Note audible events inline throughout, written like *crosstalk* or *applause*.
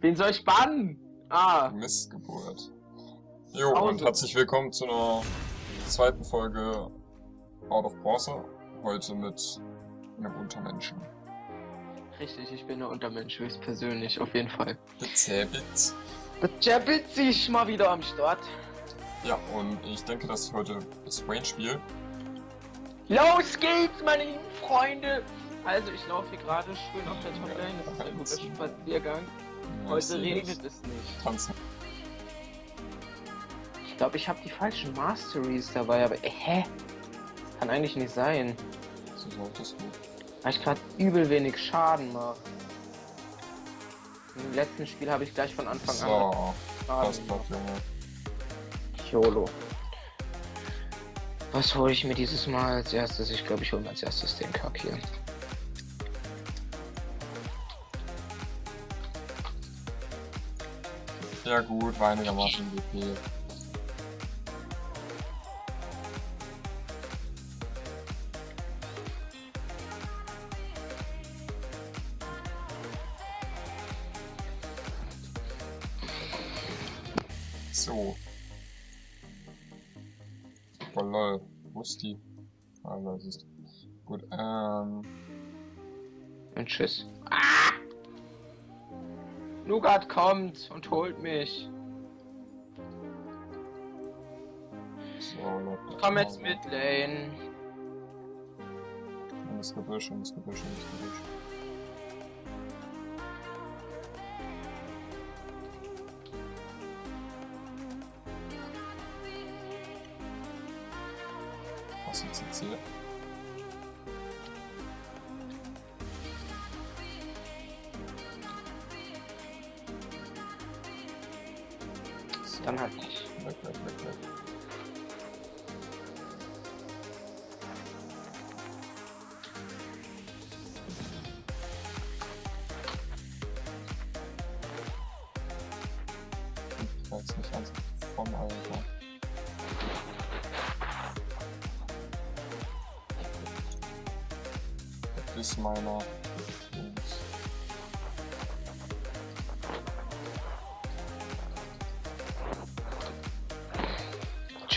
Wen soll ich bannen? Ah. Missgeburt. Jo, Pause. und herzlich willkommen zu einer zweiten Folge Out of Bronze. Heute mit einem Untermenschen. Richtig, ich bin der Untermensch, höchstpersönlich, auf jeden Fall. Bezäbit. Das Jabit ich mal wieder am Start. Ja, und ich denke, dass ich heute das Wayne spiele. Los geht's, meine lieben Freunde! Also, ich laufe hier gerade schön auf der Toplane, das ist ein guter Spaziergang. Heute regnet das. es nicht. Tanzen. Ich glaube, ich habe die falschen Masteries dabei, aber äh, hä? Das kann eigentlich nicht sein. So solltest du. Weil ich gerade übel wenig Schaden mache. Im letzten Spiel habe ich gleich von Anfang So, an das Schaden bleibt, gemacht. Junge. YOLO. Was hole ich mir dieses Mal als erstes? Ich glaube, ich hole mir als erstes den Kack hier. Ja gut, war einigermaßen WP. So. Oh lol, wo ist die? Ah, da ist Gut, ähm. Und tschüss. Ah! Nougat kommt und holt mich. So. Komm jetzt mit, Lane. Das Gebüsch, in das Gebüsch, in das Gebüsch. Was ist jetzt hier? Dann halt nicht. Weg, weg. Ich weiß nicht ganz von Alter. Bis meiner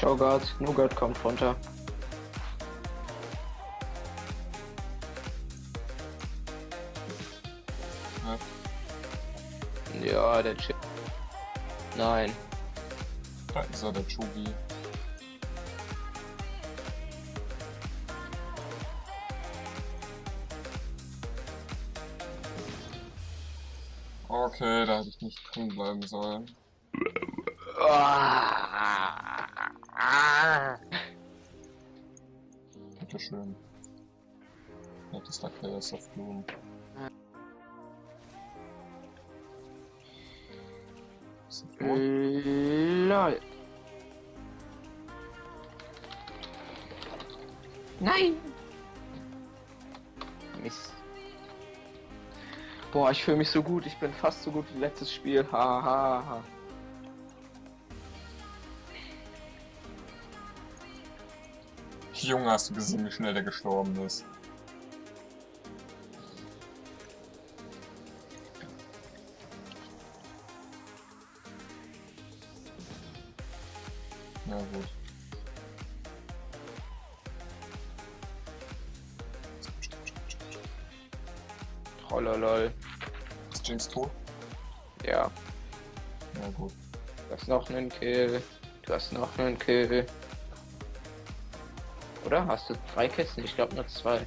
Chogat, Nougat kommt runter. Ja, Ja, der Chip. Nein. da ist er, der Chugi. Okay, da hätte ich nicht drin bleiben sollen. Bitteschön. Nettester Chaos of tot? LOL. Nein! Mist. Boah, ich fühle mich so gut. Ich bin fast so gut wie letztes Spiel. Ha, ha, ha. Junge, hast du gesehen, wie schnell der gestorben ist? Na gut. Trollolol. Ist Jinx tot? Ja, Na gut. du hast noch einen Kill. Du hast noch einen Kill. Oder? Hast du drei Kisten? Ich glaube nur zwei.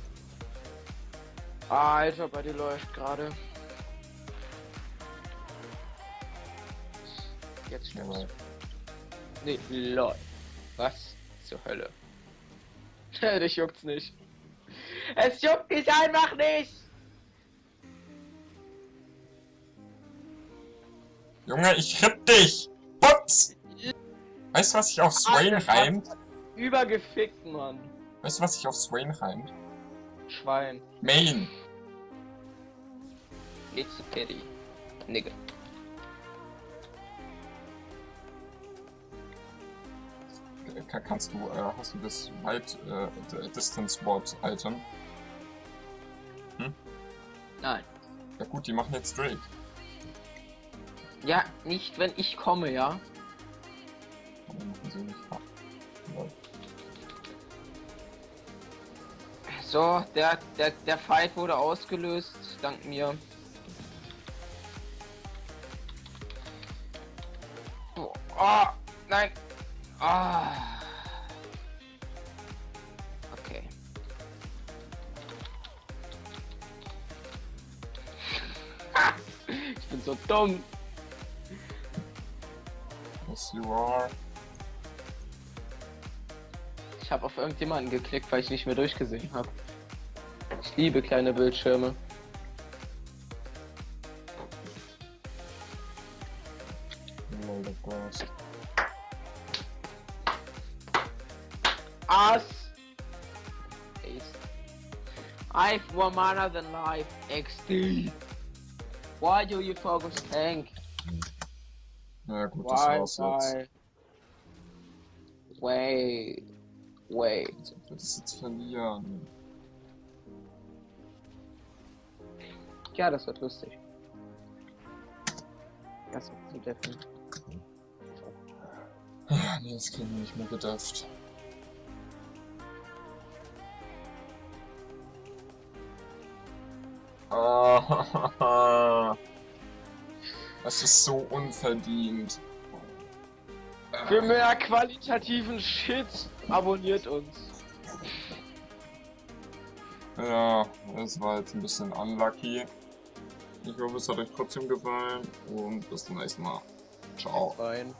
Alter, bei dir läuft gerade. Jetzt du. Nee, lol. Was zur Hölle? *laughs* Dich juckt's nicht. Es juckt mich einfach nicht! Junge, ich ripp dich! Putz! Weißt du, was sich auf Swain Alter, reimt? Übergefickt, Mann. Weißt du, was sich auf Swain reimt? Schwein. Main! It's a pity. Nigga. Ka- Kannst du, äh, hast du das Weit äh, D- Distance Ward Item? Nein. Ja gut, die machen jetzt Drake. Ja, nicht wenn ich komme, ja. Warum machen sie nicht So, der, der, der Fight wurde ausgelöst, dank mir. Oh, oh nein. Ah. Okay. *laughs* ich bin so dumm. Yes, you are. Ich habe auf irgendjemanden geklickt, weil ich nicht mehr durchgesehen habe. Ich liebe kleine Bildschirme. Ass. Ace. I've more mana than life. XD. Why do you focus tank? Na gut, das Why? war's jetzt. Wait. Wait. Ob wir das jetzt verlieren. Ja, das wird lustig. Das wird zu deffen. Ah, Nee, das kriegen wir nicht mehr gedefft. Ah, *laughs* Das ist so unverdient. Für mehr qualitativen Shit abonniert uns. Ja, es war jetzt ein bisschen unlucky. Ich hoffe, es hat euch trotzdem gefallen und bis zum nächsten Mal. Ciao. Rein.